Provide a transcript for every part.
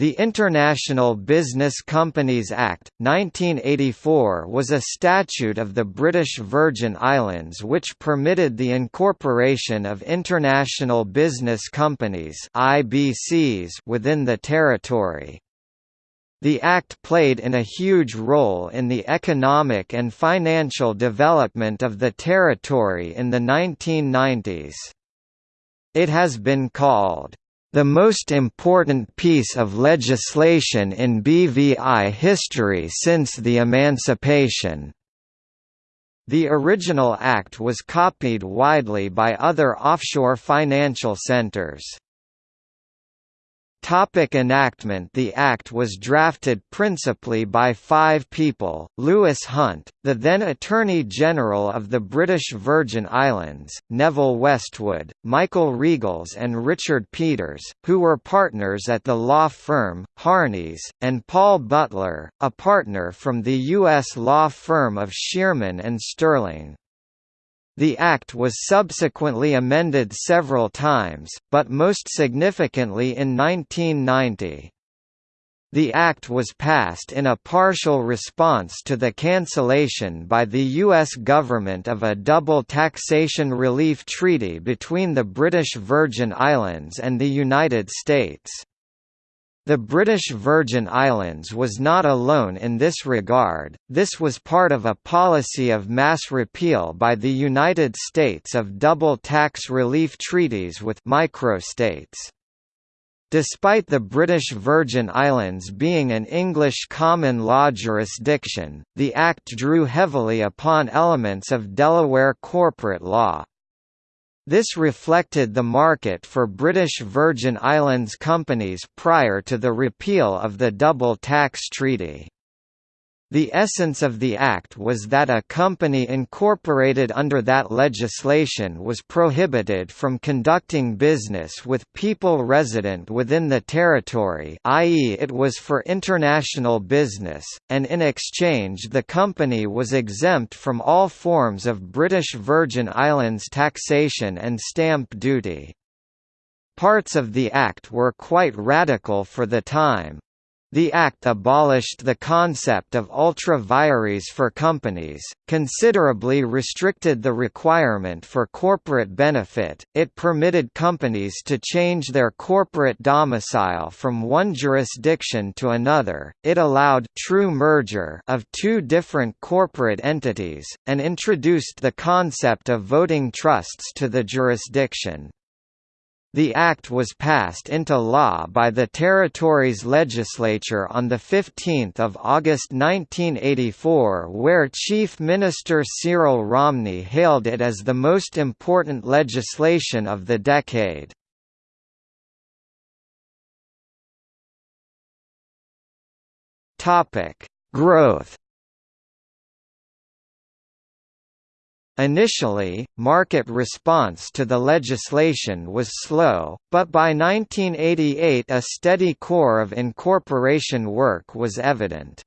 The International Business Companies Act, 1984 was a statute of the British Virgin Islands which permitted the incorporation of international business companies IBCs within the territory. The Act played in a huge role in the economic and financial development of the territory in the 1990s. It has been called the most important piece of legislation in BVI history since the emancipation. The original act was copied widely by other offshore financial centers. Topic enactment The Act was drafted principally by five people, Lewis Hunte, the then Attorney General of the British Virgin Islands, Neville Westwood, Michael Riegels and Richard Peters, who were partners at the law firm, Harneys, and Paul Butler, a partner from the U.S. law firm of Shearman and Sterling. The Act was subsequently amended several times, but most significantly in 1990. The Act was passed in a partial response to the cancellation by the U.S. government of a double taxation relief treaty between the British Virgin Islands and the United States. The British Virgin Islands was not alone in this regard, this was part of a policy of mass repeal by the United States of double tax relief treaties with microstates. Despite the British Virgin Islands being an English common law jurisdiction, the Act drew heavily upon elements of Delaware corporate law. This reflected the market for British Virgin Islands companies prior to the repeal of the Double Tax Treaty. The essence of the Act was that a company incorporated under that legislation was prohibited from conducting business with people resident within the territory i.e. it was for international business, and in exchange the company was exempt from all forms of British Virgin Islands taxation and stamp duty. Parts of the Act were quite radical for the time, the Act abolished the concept of ultra vires for companies, considerably restricted the requirement for corporate benefit, it permitted companies to change their corporate domicile from one jurisdiction to another, it allowed true merger of two different corporate entities, and introduced the concept of voting trusts to the jurisdiction. The act was passed into law by the territory's legislature on 15 August 1984 where Chief Minister Cyril Romney hailed it as the most important legislation of the decade. Growth Initially, market response to the legislation was slow, but by 1988 a steady core of incorporation work was evident.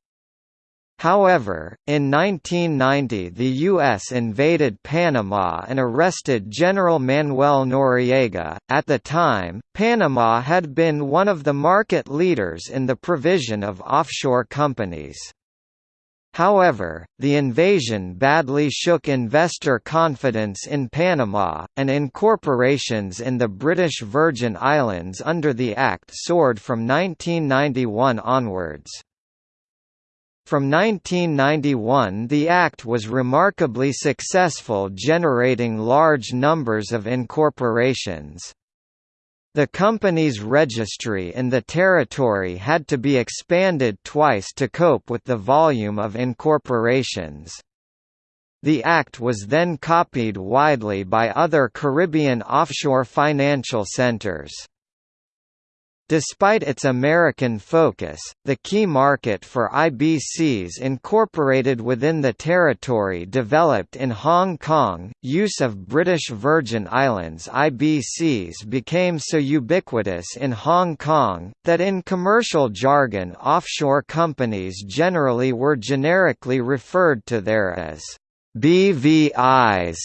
However, in 1990 the U.S. invaded Panama and arrested General Manuel Noriega. At the time, Panama had been one of the market leaders in the provision of offshore companies. However, the invasion badly shook investor confidence in Panama, and incorporations in the British Virgin Islands under the Act soared from 1991 onwards. From 1991 the Act was remarkably successful generating large numbers of incorporations. The company's registry in the territory had to be expanded twice to cope with the volume of incorporations. The act was then copied widely by other Caribbean offshore financial centers. Despite its American focus, the key market for IBCs incorporated within the territory developed in Hong Kong. Use of British Virgin Islands IBCs became so ubiquitous in Hong Kong, that in commercial jargon offshore companies generally were generically referred to there as BVIs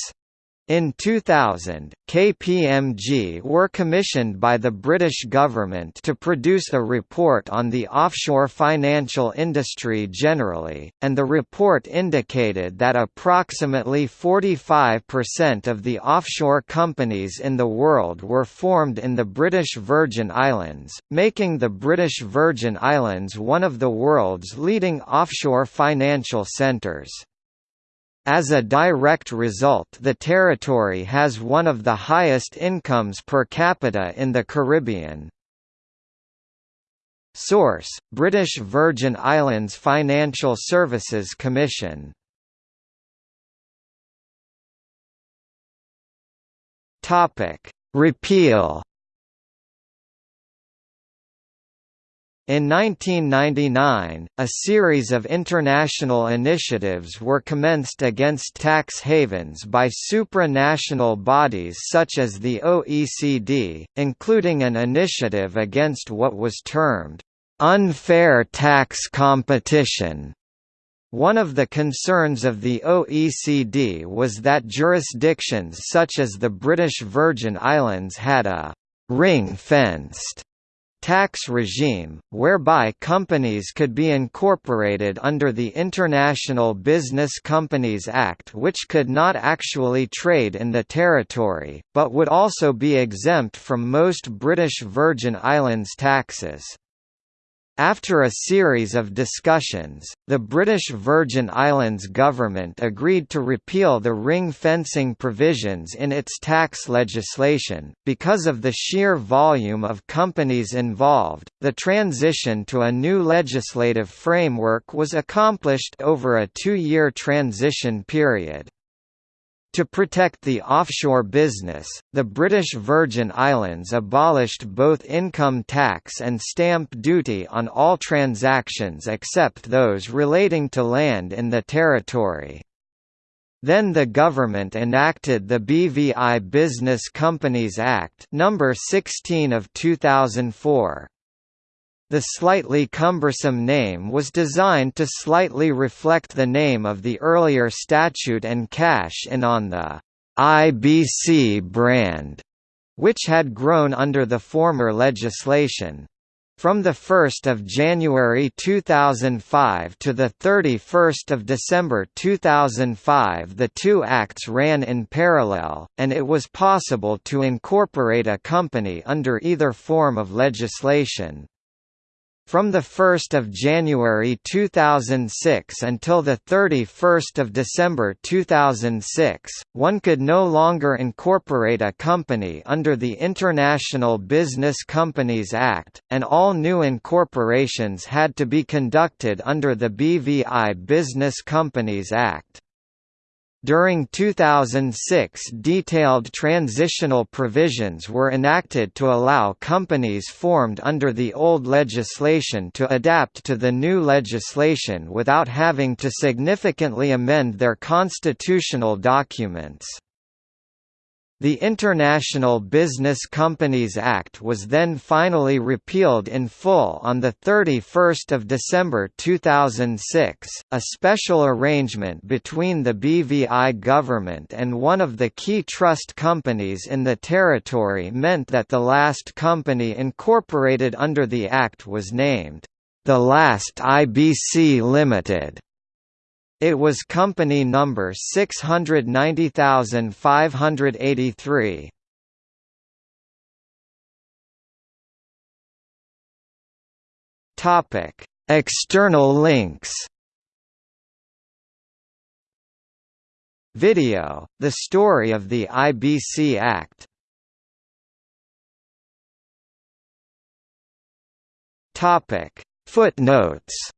In 2000, KPMG were commissioned by the British government to produce a report on the offshore financial industry generally, and the report indicated that approximately 45% of the offshore companies in the world were formed in the British Virgin Islands, making the British Virgin Islands one of the world's leading offshore financial centres. As a direct result the territory has one of the highest incomes per capita in the Caribbean. Source: British Virgin Islands Financial Services Commission. Topic: Repeal In 1999, a series of international initiatives were commenced against tax havens by supranational bodies such as the OECD, including an initiative against what was termed, "...unfair tax competition." One of the concerns of the OECD was that jurisdictions such as the British Virgin Islands had a ring-fenced tax regime, whereby companies could be incorporated under the International Business Companies Act which could not actually trade in the territory, but would also be exempt from most British Virgin Islands taxes. After a series of discussions, the British Virgin Islands government agreed to repeal the ring fencing provisions in its tax legislation. Because of the sheer volume of companies involved, the transition to a new legislative framework was accomplished over a two year transition period. To protect the offshore business, the British Virgin Islands abolished both income tax and stamp duty on all transactions except those relating to land in the territory. Then the government enacted the BVI Business Companies Act number 16 of 2004. The slightly cumbersome name was designed to slightly reflect the name of the earlier statute and cash in on the IBC brand, which had grown under the former legislation. From 1 January 2005 to 31 December 2005 the two acts ran in parallel, and it was possible to incorporate a company under either form of legislation. From 1 January 2006 until 31 December 2006, one could no longer incorporate a company under the International Business Companies Act, and all new incorporations had to be conducted under the BVI Business Companies Act. During 2006 detailed transitional provisions were enacted to allow companies formed under the old legislation to adapt to the new legislation without having to significantly amend their constitutional documents. The International Business Companies Act was then finally repealed in full on 31 December 2006. A special arrangement between the BVI government and one of the key trust companies in the territory meant that the last company incorporated under the Act was named, the last IBC Limited. It was company number 690583. Topic: External links. Video: The story of the IBC Act. Topic: Footnotes